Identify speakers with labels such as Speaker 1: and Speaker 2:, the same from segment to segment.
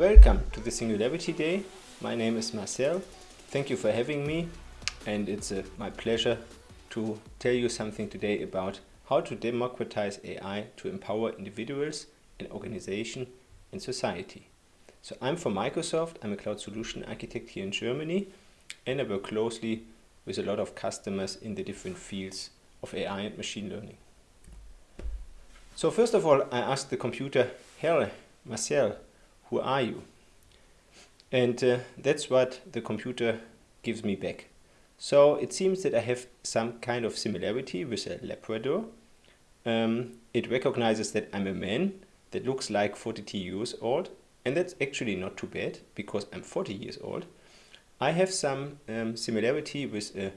Speaker 1: Welcome to the Singularity Day. My name is Marcel. Thank you for having me and it's uh, my pleasure to tell you something today about how to democratize AI to empower individuals and organization and society. So I'm from Microsoft, I'm a cloud solution architect here in Germany and I work closely with a lot of customers in the different fields of AI and machine learning. So first of all, I asked the computer, Herr Marcel, who are you? And uh, that's what the computer gives me back. So it seems that I have some kind of similarity with a Labrador. Um, it recognizes that I'm a man that looks like 42 years old and that's actually not too bad because I'm 40 years old. I have some um, similarity with an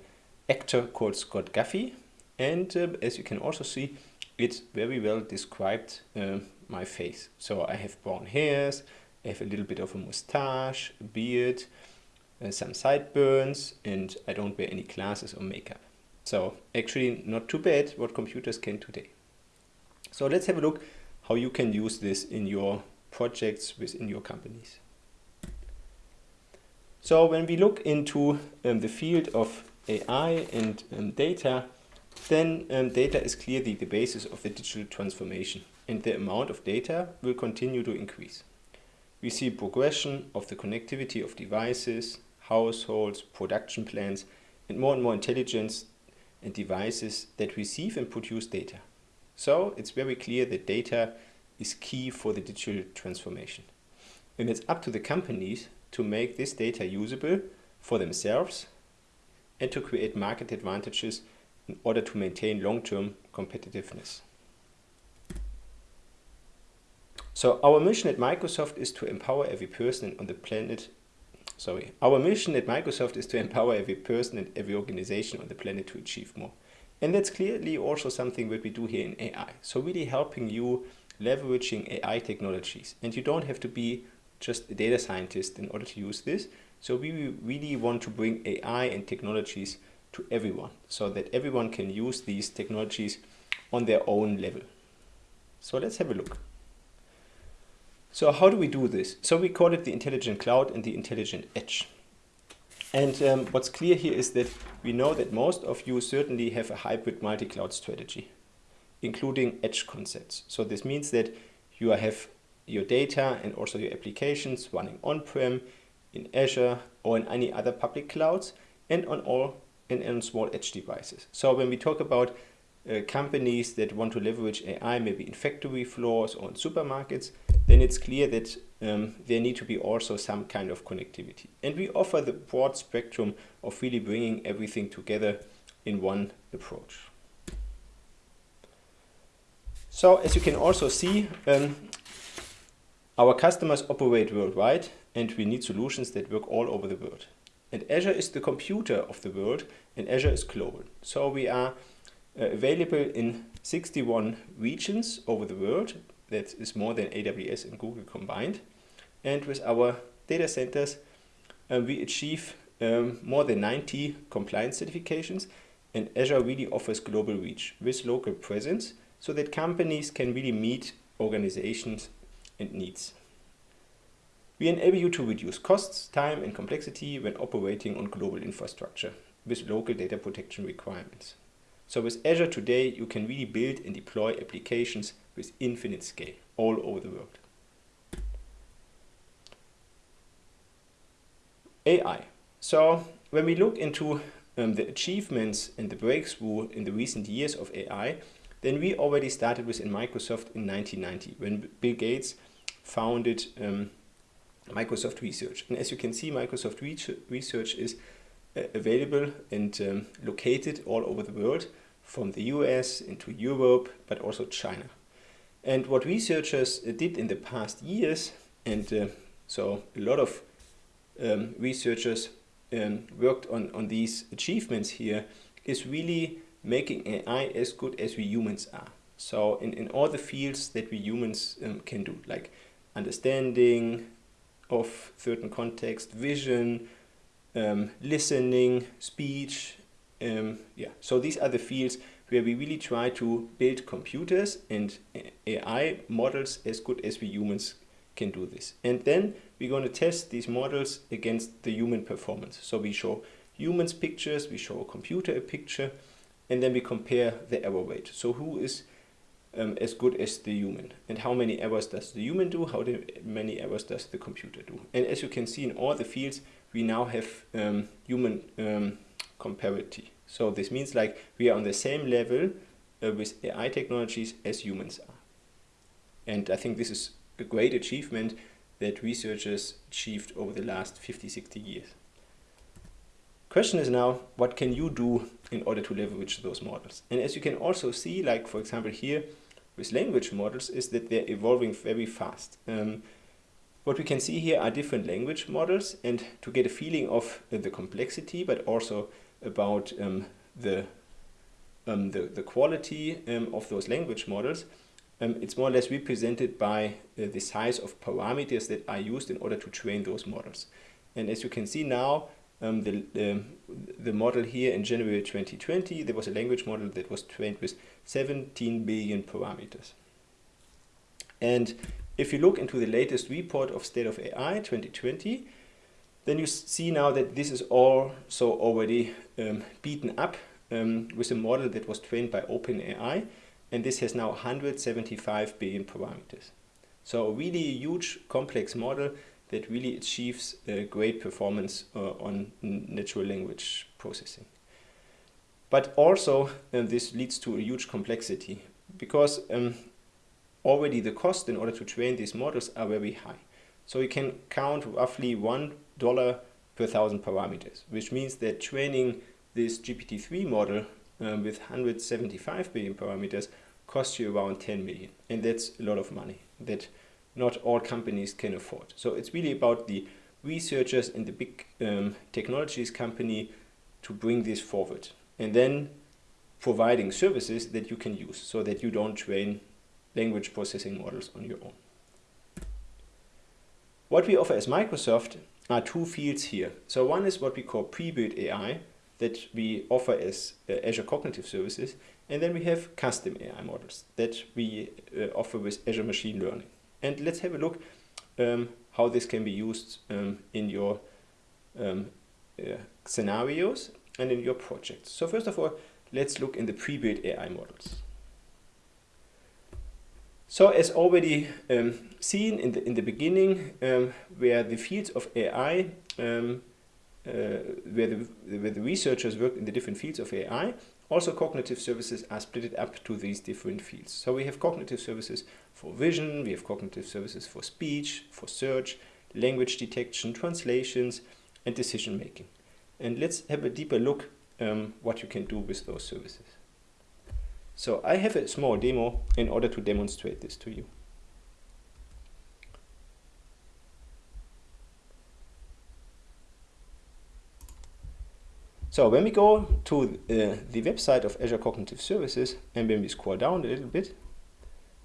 Speaker 1: actor called Scott Guffey and uh, as you can also see it very well described uh, my face. So I have brown hairs, I have a little bit of a mustache, a beard, uh, some sideburns, and I don't wear any glasses or makeup. So actually not too bad what computers can today. So let's have a look how you can use this in your projects within your companies. So when we look into um, the field of AI and um, data, then um, data is clearly the basis of the digital transformation and the amount of data will continue to increase. We see progression of the connectivity of devices, households, production plants and more and more intelligence and devices that receive and produce data. So it's very clear that data is key for the digital transformation. And it's up to the companies to make this data usable for themselves and to create market advantages in order to maintain long-term competitiveness. So our mission at Microsoft is to empower every person on the planet sorry, our mission at Microsoft is to empower every person and every organization on the planet to achieve more. And that's clearly also something that we do here in AI. So really helping you leveraging AI technologies. And you don't have to be just a data scientist in order to use this. So we really want to bring AI and technologies to everyone so that everyone can use these technologies on their own level. So let's have a look. So how do we do this? So we call it the intelligent cloud and the intelligent edge. And um, what's clear here is that we know that most of you certainly have a hybrid multi-cloud strategy, including edge concepts. So this means that you have your data and also your applications running on-prem, in Azure or in any other public clouds and on all and on small edge devices. So when we talk about uh, companies that want to leverage AI maybe in factory floors or in supermarkets, then it's clear that um, there need to be also some kind of connectivity. And we offer the broad spectrum of really bringing everything together in one approach. So as you can also see, um, our customers operate worldwide and we need solutions that work all over the world. And Azure is the computer of the world and Azure is global. So we are uh, available in 61 regions over the world. That is more than AWS and Google combined. And with our data centers, uh, we achieve um, more than 90 compliance certifications and Azure really offers global reach with local presence so that companies can really meet organizations and needs. We enable you to reduce costs, time and complexity when operating on global infrastructure with local data protection requirements. So with Azure today, you can really build and deploy applications with infinite scale all over the world. AI. So when we look into um, the achievements and the breakthrough in the recent years of AI, then we already started within Microsoft in 1990 when Bill Gates founded um, Microsoft Research. And as you can see, Microsoft Research is available and um, located all over the world from the US into Europe, but also China. And what researchers did in the past years, and uh, so a lot of um, researchers um, worked on, on these achievements here, is really making AI as good as we humans are. So in, in all the fields that we humans um, can do, like understanding of certain context, vision, um, listening, speech. Um, yeah, so these are the fields where we really try to build computers and AI models as good as we humans can do this. And then we're going to test these models against the human performance. So we show humans pictures, we show a computer a picture, and then we compare the error rate. So who is um, as good as the human and how many errors does the human do, how many errors does the computer do. And as you can see in all the fields, we now have um, human um, comparity. So this means like we are on the same level uh, with AI technologies as humans are. And I think this is a great achievement that researchers achieved over the last 50, 60 years. Question is now, what can you do in order to leverage those models? And as you can also see, like for example here with language models, is that they're evolving very fast. Um, what we can see here are different language models and to get a feeling of uh, the complexity, but also about um, the, um, the, the quality um, of those language models, um, it's more or less represented by uh, the size of parameters that are used in order to train those models. And as you can see now, um, the, the, model here in January 2020, there was a language model that was trained with 17 billion parameters. And if you look into the latest report of State of AI 2020, then you see now that this is also already um, beaten up um, with a model that was trained by OpenAI, and this has now 175 billion parameters. So a really huge complex model that really achieves great performance uh, on natural language processing. But also uh, this leads to a huge complexity because um, already the cost in order to train these models are very high. So you can count roughly one dollar per thousand parameters, which means that training this GPT-3 model um, with 175 billion parameters costs you around 10 million. And that's a lot of money that not all companies can afford. So it's really about the researchers and the big um, technologies company to bring this forward. And then providing services that you can use so that you don't train language processing models on your own. What we offer as Microsoft are two fields here. So one is what we call pre-built AI that we offer as uh, Azure Cognitive Services. And then we have custom AI models that we uh, offer with Azure Machine Learning. And let's have a look um, how this can be used um, in your um, uh, scenarios and in your projects. So first of all, let's look in the pre-built AI models. So as already um, seen in the, in the beginning, um, where the fields of AI, um, uh, where, the, where the researchers work in the different fields of AI, also cognitive services are split up to these different fields. So we have cognitive services for vision, we have cognitive services for speech, for search, language detection, translations, and decision making. And let's have a deeper look um, what you can do with those services. So I have a small demo in order to demonstrate this to you. So when we go to uh, the website of Azure Cognitive Services and when we scroll down a little bit,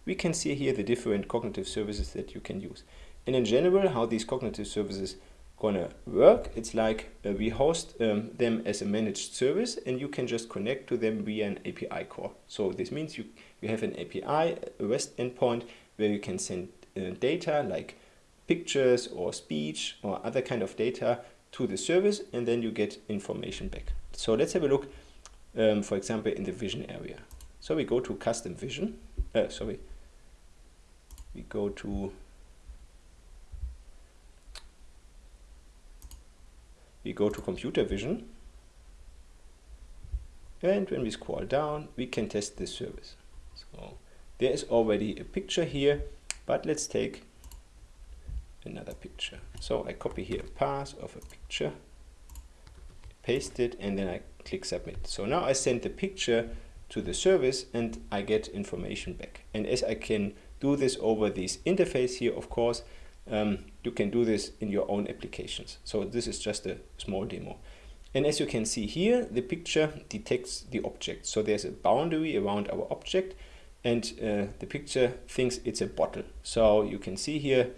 Speaker 1: we can see here the different cognitive services that you can use. And in general, how these cognitive services gonna work. It's like uh, we host um, them as a managed service and you can just connect to them via an API call. So this means you, you have an API, a REST endpoint where you can send uh, data like pictures or speech or other kind of data to the service and then you get information back. So let's have a look, um, for example, in the vision area. So we go to custom vision, uh, sorry, we go to we go to computer vision and when we scroll down we can test this service. So there is already a picture here but let's take another picture. So I copy here a path of a picture paste it and then I click submit. So now I send the picture to the service and I get information back. And as I can do this over this interface here of course um, you can do this in your own applications. So this is just a small demo. And as you can see here, the picture detects the object. So there's a boundary around our object and uh, the picture thinks it's a bottle. So you can see here,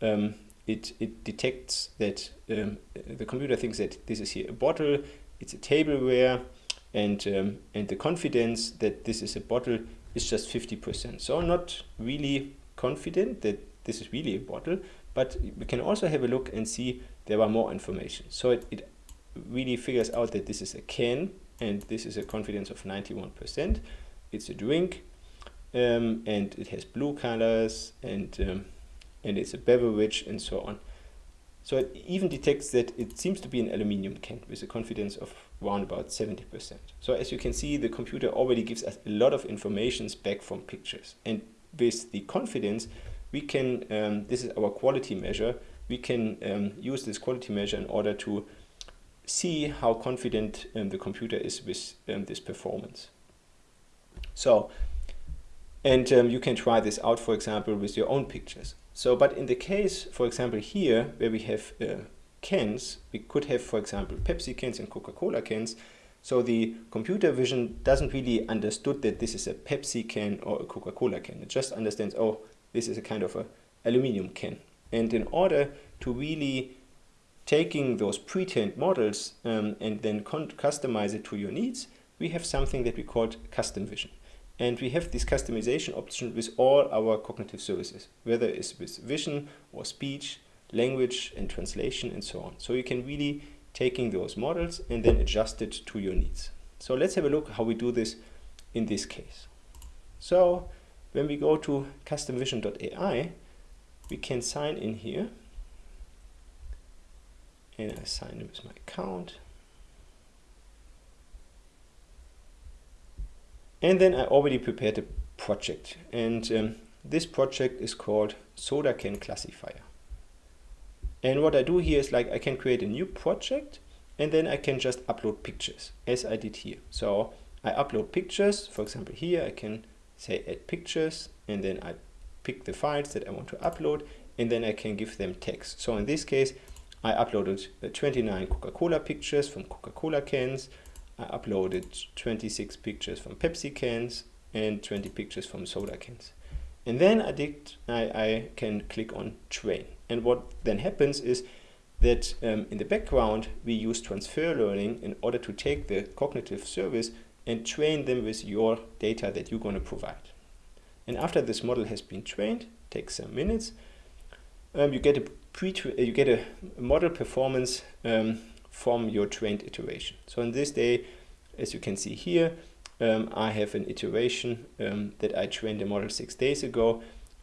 Speaker 1: um, it, it detects that um, the computer thinks that this is here a bottle, it's a tableware, and, um, and the confidence that this is a bottle is just 50%. So not really confident that this is really a bottle, but we can also have a look and see there are more information. So it, it really figures out that this is a can and this is a confidence of 91%. It's a drink um, and it has blue colors and, um, and it's a beverage and so on. So it even detects that it seems to be an aluminium can with a confidence of around about 70%. So as you can see, the computer already gives us a lot of information back from pictures. And with the confidence, we can, um, this is our quality measure, we can um, use this quality measure in order to see how confident um, the computer is with um, this performance. So, and um, you can try this out, for example, with your own pictures. So, but in the case, for example, here, where we have uh, cans, we could have, for example, Pepsi cans and Coca-Cola cans. So the computer vision doesn't really understood that this is a Pepsi can or a Coca-Cola can. It just understands, oh, this is a kind of a aluminum can. And in order to really taking those pre-trained models um, and then customize it to your needs, we have something that we call custom vision. And we have this customization option with all our cognitive services, whether it's with vision or speech, language and translation and so on. So you can really taking those models and then adjust it to your needs. So let's have a look how we do this in this case. So when we go to customvision.ai, we can sign in here and I sign in with my account. And then I already prepared a project and um, this project is called Soda Can Classifier. And what I do here is like I can create a new project and then I can just upload pictures as I did here. So I upload pictures, for example here I can say add pictures and then I pick the files that I want to upload and then I can give them text. So in this case I uploaded uh, 29 Coca-Cola pictures from Coca-Cola cans. I uploaded 26 pictures from Pepsi cans and 20 pictures from soda cans. And then I, did, I, I can click on train. And what then happens is that um, in the background, we use transfer learning in order to take the cognitive service and train them with your data that you're going to provide. And after this model has been trained, takes some minutes, um, you get a pre you get a model performance um, from your trained iteration. So in this day, as you can see here, um, I have an iteration um, that I trained the model six days ago.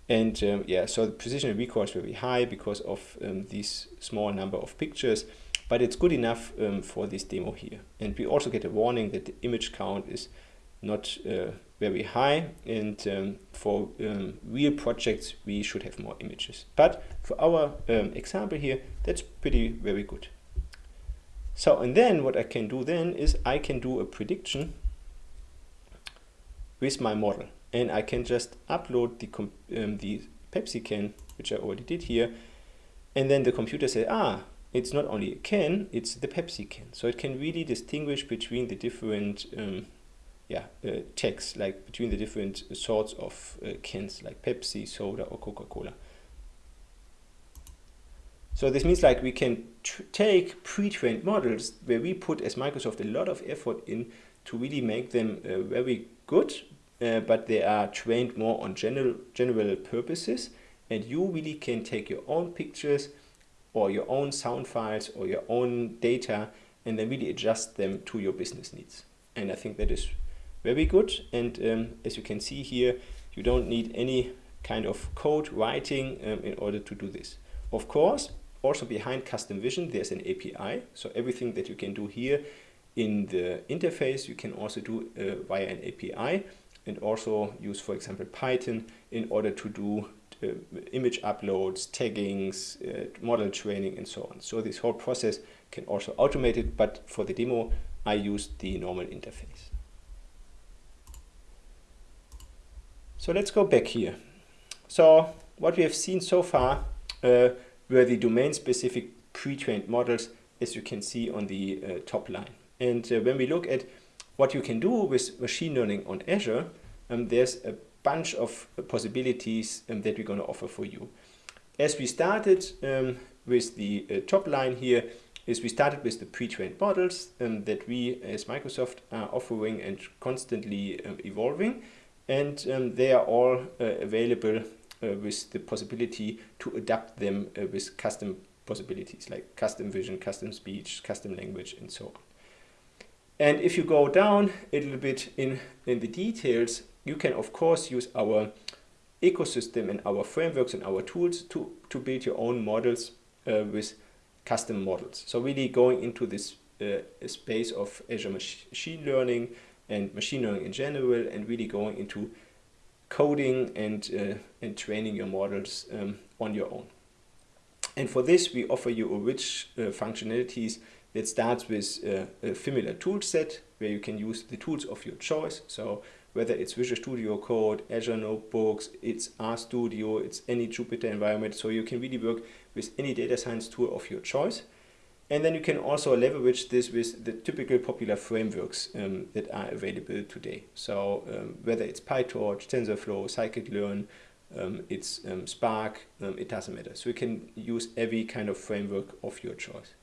Speaker 1: And um, yeah, so the precision and recall is very high because of um, these small number of pictures, but it's good enough for this demo here. And we also get a warning that the image count is not uh, very high. And um, for um, real projects we should have more images. But for our um, example here that's pretty very good. So and then what I can do then is I can do a prediction with my model. And I can just upload the, um, the Pepsi can which I already did here. And then the computer says ah it's not only a can it's the Pepsi can so it can really distinguish between the different um, yeah, uh, like between the different sorts of uh, cans like Pepsi, soda or Coca-Cola. So this means like we can take pre-trained models where we put as Microsoft a lot of effort in to really make them uh, very good, uh, but they are trained more on general, general purposes. And you really can take your own pictures or your own sound files or your own data and then really adjust them to your business needs. And I think that is very good. And um, as you can see here, you don't need any kind of code writing um, in order to do this. Of course, also behind custom vision, there's an API. So everything that you can do here in the interface, you can also do uh, via an API and also use, for example, Python in order to do image uploads, taggings, uh, model training, and so on. So this whole process can also automate it, but for the demo, I used the normal interface. So let's go back here. So what we have seen so far uh, were the domain-specific pre-trained models, as you can see on the uh, top line. And uh, when we look at what you can do with machine learning on Azure, um, there's a bunch of possibilities um, that we're going to offer for you. As we started um, with the uh, top line here, is we started with the pre-trained models um, that we as Microsoft are offering and constantly um, evolving and um, they are all uh, available uh, with the possibility to adapt them uh, with custom possibilities like custom vision, custom speech, custom language, and so on. And if you go down a little bit in, in the details, you can of course use our ecosystem and our frameworks and our tools to, to build your own models uh, with custom models. So really going into this uh, space of Azure machine learning and machine learning in general and really going into coding and, uh, and training your models um, on your own. And for this, we offer you a rich uh, functionalities that starts with uh, a familiar tool set where you can use the tools of your choice. So whether it's Visual Studio Code, Azure Notebooks, it's RStudio, it's any Jupyter environment. So you can really work with any data science tool of your choice. And then you can also leverage this with the typical popular frameworks um, that are available today. So um, whether it's PyTorch, TensorFlow, Scikit-learn, um, it's um, Spark, um, it doesn't matter. So you can use every kind of framework of your choice.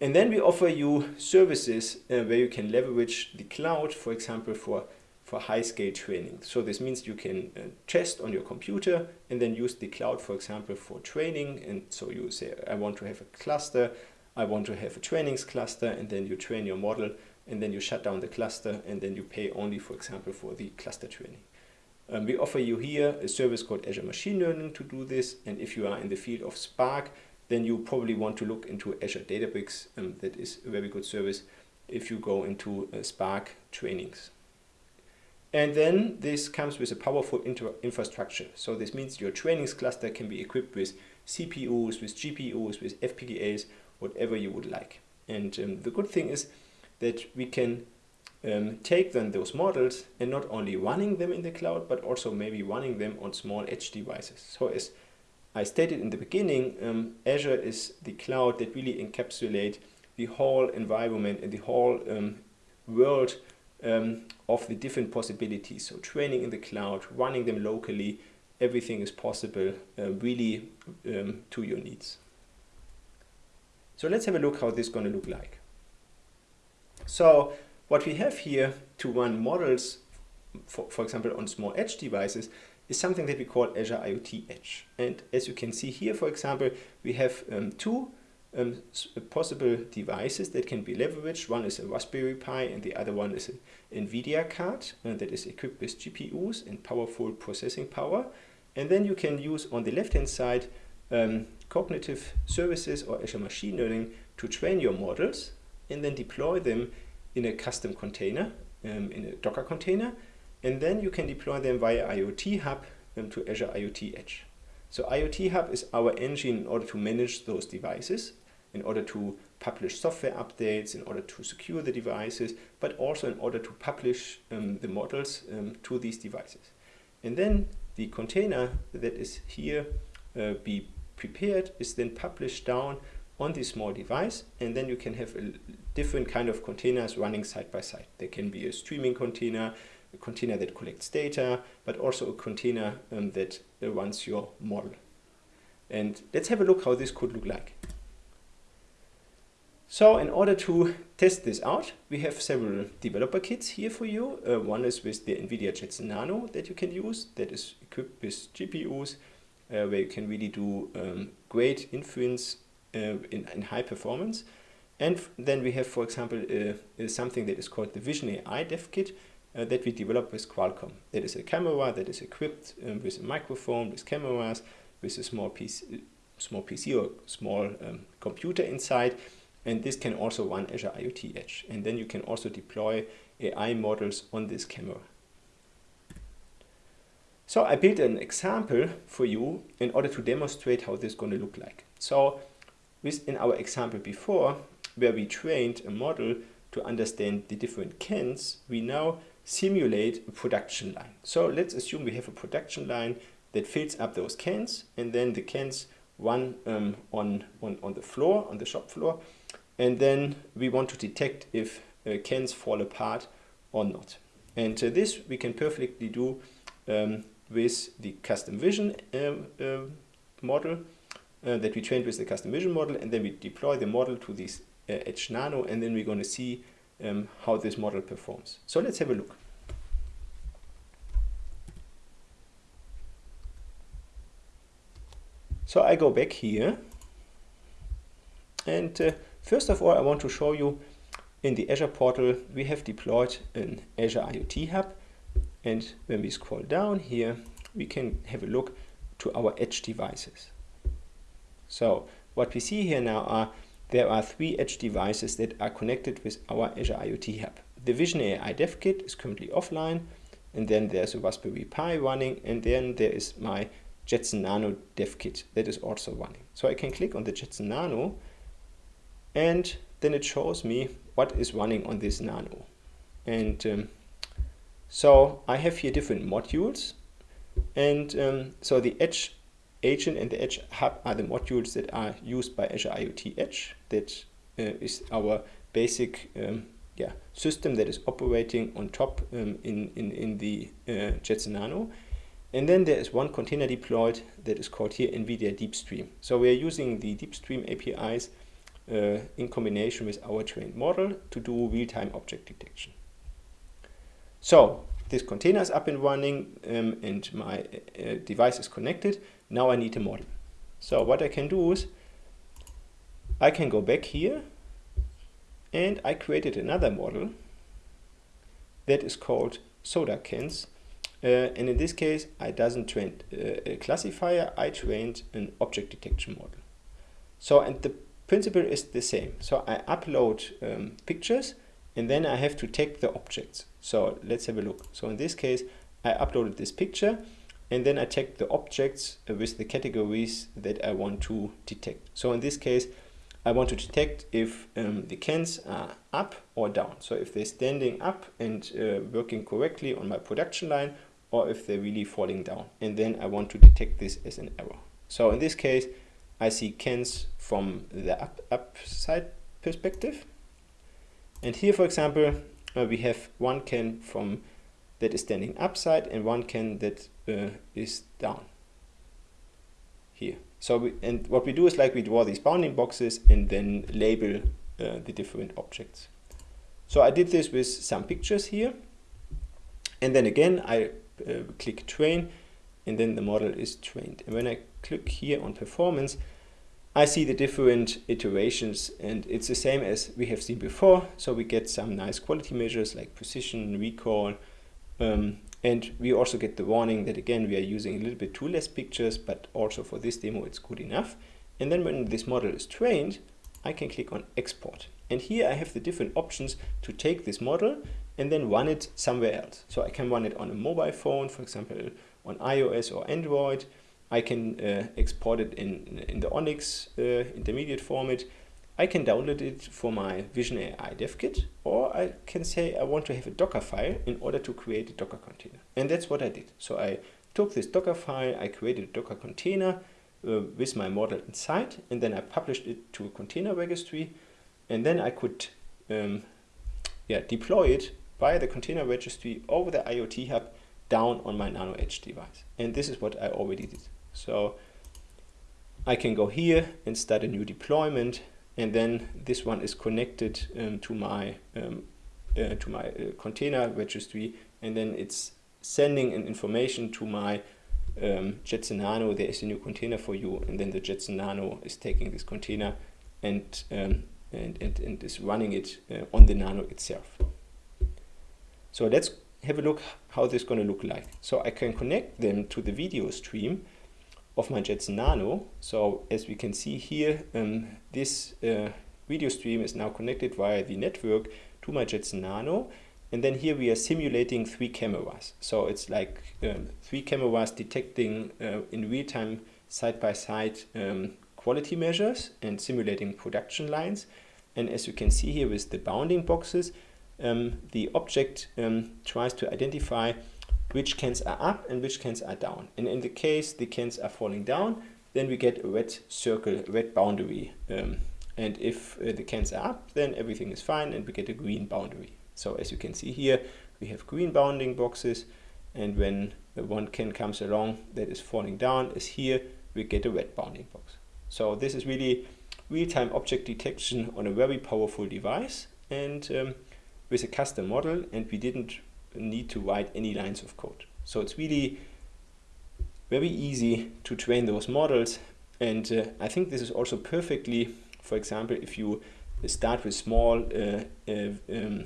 Speaker 1: And then we offer you services uh, where you can leverage the cloud, for example, for, for high-scale training. So this means you can uh, test on your computer and then use the cloud, for example, for training. And so you say, I want to have a cluster, I want to have a trainings cluster, and then you train your model, and then you shut down the cluster, and then you pay only, for example, for the cluster training. Um, we offer you here a service called Azure Machine Learning to do this. And if you are in the field of Spark, then you probably want to look into Azure Databricks. Um, that is a very good service if you go into uh, Spark trainings. And then this comes with a powerful infrastructure. So this means your trainings cluster can be equipped with CPUs, with GPUs, with FPGAs, whatever you would like. And um, the good thing is that we can um, take then those models and not only running them in the cloud, but also maybe running them on small edge devices. So as I stated in the beginning, um, Azure is the cloud that really encapsulate the whole environment and the whole um, world um, of the different possibilities. So training in the cloud, running them locally, everything is possible uh, really um, to your needs. So let's have a look how this is going to look like. So what we have here to run models, for, for example, on small edge devices, is something that we call Azure IoT Edge. And as you can see here, for example, we have um, two um, possible devices that can be leveraged. One is a Raspberry Pi and the other one is an NVIDIA card uh, that is equipped with GPUs and powerful processing power. And then you can use on the left-hand side um, cognitive services or Azure Machine Learning to train your models and then deploy them in a custom container, um, in a Docker container, and then you can deploy them via IoT Hub um, to Azure IoT Edge. So IoT Hub is our engine in order to manage those devices, in order to publish software updates, in order to secure the devices, but also in order to publish um, the models um, to these devices. And then the container that is here uh, be prepared is then published down on this small device and then you can have a different kind of containers running side by side. There can be a streaming container, a container that collects data, but also a container um, that runs your model. And let's have a look how this could look like. So in order to test this out, we have several developer kits here for you. Uh, one is with the NVIDIA Jetson Nano that you can use, that is equipped with GPUs, uh, where you can really do um, great inference uh, in, in high performance. And then we have, for example, uh, something that is called the Vision AI Dev Kit, uh, that we developed with Qualcomm. That is a camera that is equipped um, with a microphone, with cameras, with a small PC, small PC or small um, computer inside. And this can also run Azure IoT Edge. And then you can also deploy AI models on this camera. So I built an example for you in order to demonstrate how this is going to look like. So in our example before, where we trained a model to understand the different cans, we now simulate a production line. So let's assume we have a production line that fills up those cans and then the cans run um, on, on, on the floor, on the shop floor. And then we want to detect if uh, cans fall apart or not. And uh, this we can perfectly do um, with the custom vision um, uh, model uh, that we trained with the custom vision model and then we deploy the model to this uh, Edge Nano and then we're going to see um, how this model performs. So let's have a look. So I go back here and uh, first of all I want to show you in the Azure portal we have deployed an Azure IoT Hub and when we scroll down here we can have a look to our edge devices. So what we see here now are there are three edge devices that are connected with our Azure IoT Hub. The Vision AI Dev Kit is currently offline and then there's a Raspberry Pi running and then there is my Jetson Nano dev kit that is also running. So I can click on the Jetson Nano and then it shows me what is running on this Nano. And um, so I have here different modules and um, so the Edge agent and the Edge hub are the modules that are used by Azure IoT Edge. That uh, is our basic um, yeah, system that is operating on top um, in, in, in the uh, Jetson Nano. And then there is one container deployed that is called here NVIDIA DeepStream. So we are using the DeepStream APIs in combination with our trained model to do real-time object detection. So this container is up and running um, and my uh, device is connected. Now I need a model. So what I can do is I can go back here and I created another model that is called SodaKens uh, and in this case, I doesn't train uh, a classifier, I trained an object detection model. So, and the principle is the same. So I upload um, pictures and then I have to take the objects. So let's have a look. So in this case, I uploaded this picture and then I check the objects with the categories that I want to detect. So in this case, I want to detect if um, the cans are up or down. So if they're standing up and uh, working correctly on my production line or if they're really falling down. And then I want to detect this as an error. So in this case, I see cans from the up, upside perspective. And here, for example, uh, we have one can from that is standing upside and one can that uh, is down here. So we, and what we do is like we draw these bounding boxes and then label uh, the different objects. So I did this with some pictures here. And then again, I uh, click train and then the model is trained. And when I click here on performance, I see the different iterations and it's the same as we have seen before. So we get some nice quality measures like precision, recall, um, and we also get the warning that again, we are using a little bit too less pictures, but also for this demo, it's good enough. And then when this model is trained, I can click on export. And here I have the different options to take this model and then run it somewhere else. So I can run it on a mobile phone, for example, on iOS or Android. I can uh, export it in, in the ONNX uh, intermediate format. I can download it for my Vision AI dev kit, or I can say I want to have a Docker file in order to create a Docker container. And that's what I did. So I took this Docker file, I created a Docker container uh, with my model inside, and then I published it to a container registry, and then I could um, yeah, deploy it via the container registry over the IoT hub down on my Nano Edge device. And this is what I already did. So I can go here and start a new deployment and then this one is connected um, to my um, uh, to my uh, container registry and then it's sending an information to my um, Jetson Nano there is a new container for you and then the Jetson Nano is taking this container and um, and, and, and is running it uh, on the Nano itself. So let's have a look how this is going to look like. So I can connect them to the video stream of my Jetson Nano. So as we can see here, um, this uh, video stream is now connected via the network to my Jetson Nano. And then here we are simulating three cameras. So it's like um, three cameras detecting uh, in real time side-by-side um, quality measures and simulating production lines. And as you can see here with the bounding boxes, um, the object um, tries to identify which cans are up and which cans are down. And in the case the cans are falling down, then we get a red circle, red boundary. Um, and if uh, the cans are up, then everything is fine and we get a green boundary. So as you can see here, we have green bounding boxes. And when one can comes along that is falling down as here, we get a red bounding box. So this is really real-time object detection on a very powerful device. And um, with a custom model and we didn't need to write any lines of code. So it's really very easy to train those models And uh, I think this is also perfectly, for example, if you start with small, uh, uh, um,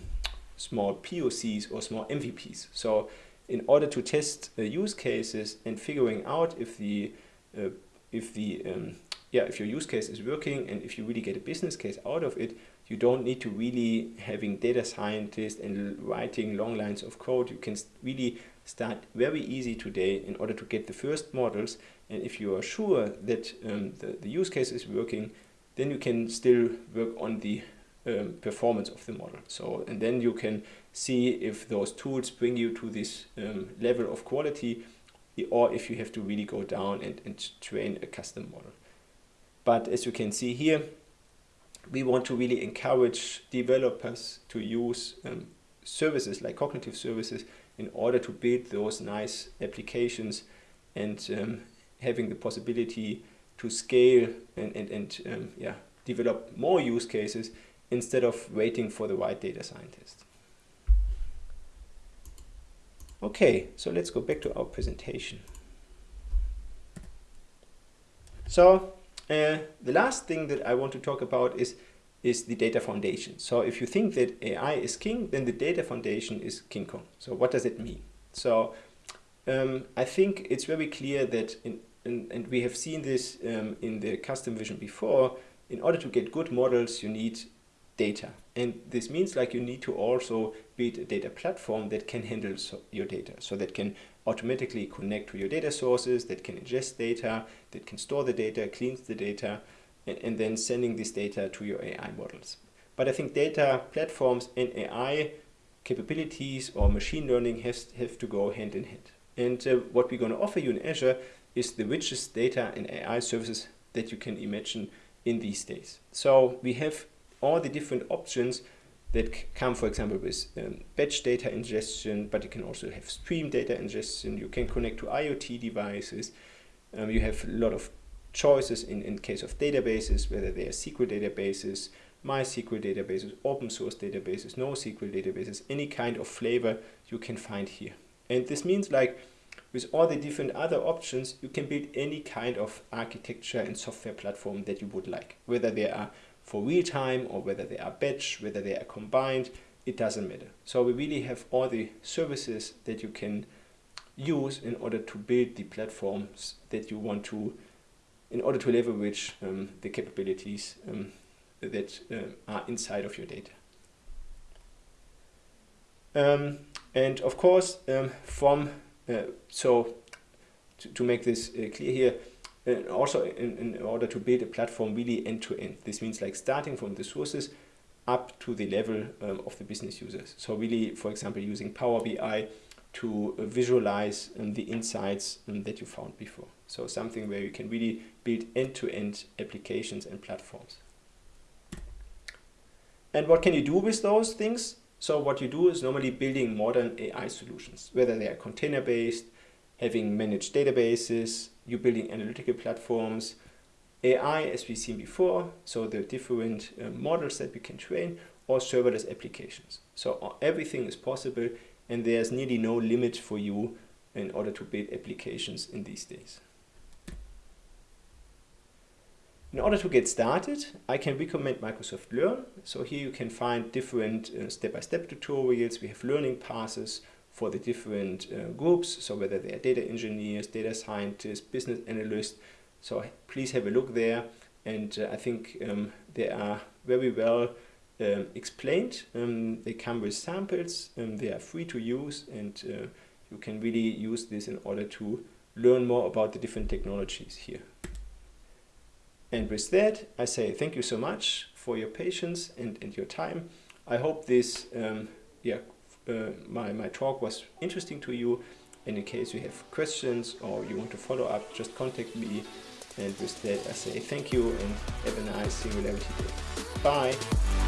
Speaker 1: small POCs or small MVPs. So in order to test the use cases and figuring out if the uh, if the um, yeah if your use case is working and if you really get a business case out of it you don't need to really having data scientists and writing long lines of code you can really start very easy today in order to get the first models and if you are sure that um, the, the use case is working then you can still work on the um, performance of the model. So, and then you can see if those tools bring you to this um, level of quality or if you have to really go down and, and train a custom model. But as you can see here, we want to really encourage developers to use um, services like cognitive services in order to build those nice applications and um, having the possibility to scale and, and, and um, yeah, develop more use cases instead of waiting for the right data scientist. Okay, so let's go back to our presentation. So uh, the last thing that I want to talk about is, is the data foundation. So if you think that AI is king, then the data foundation is King Kong. So what does it mean? So um, I think it's very clear that, in, in, and we have seen this um, in the custom vision before, in order to get good models, you need data. And this means like you need to also build a data platform that can handle so your data. So that can automatically connect to your data sources, that can ingest data, that can store the data, cleans the data, and, and then sending this data to your AI models. But I think data platforms and AI capabilities or machine learning has, have to go hand in hand. And uh, what we're going to offer you in Azure is the richest data and AI services that you can imagine in these days. So we have all the different options that come, for example, with um, batch data ingestion, but you can also have stream data ingestion. You can connect to IoT devices. Um, you have a lot of choices in, in case of databases, whether they are SQL databases, MySQL databases, open source databases, NoSQL databases, any kind of flavor you can find here. And this means like with all the different other options, you can build any kind of architecture and software platform that you would like, whether they are for real time or whether they are batch, whether they are combined, it doesn't matter. So we really have all the services that you can use in order to build the platforms that you want to, in order to leverage um, the capabilities um, that uh, are inside of your data. Um, and of course, um, from, uh, so to, to, make this uh, clear here, and also in, in order to build a platform really end to end. This means like starting from the sources up to the level um, of the business users. So really, for example, using Power BI to uh, visualize um, the insights um, that you found before. So something where you can really build end-to-end -end applications and platforms. And what can you do with those things? So what you do is normally building modern AI solutions, whether they are container-based, having managed databases, you building analytical platforms, AI as we've seen before, so the different uh, models that we can train, or serverless applications. So uh, everything is possible and there's nearly no limit for you in order to build applications in these days. In order to get started, I can recommend Microsoft Learn. So here you can find different uh, step-by-step uh, -step tutorials. We have learning passes for the different uh, groups, so whether they are data engineers, data scientists, business analysts. So please have a look there. And uh, I think um, they are very well um, explained. Um, they come with samples. Um, they are free to use and uh, you can really use this in order to learn more about the different technologies here. And with that, I say thank you so much for your patience and, and your time. I hope this um, yeah, uh, my, my talk was interesting to you. And in case you have questions or you want to follow up, just contact me. And with that, I say thank you and have a nice Singularity day. Bye.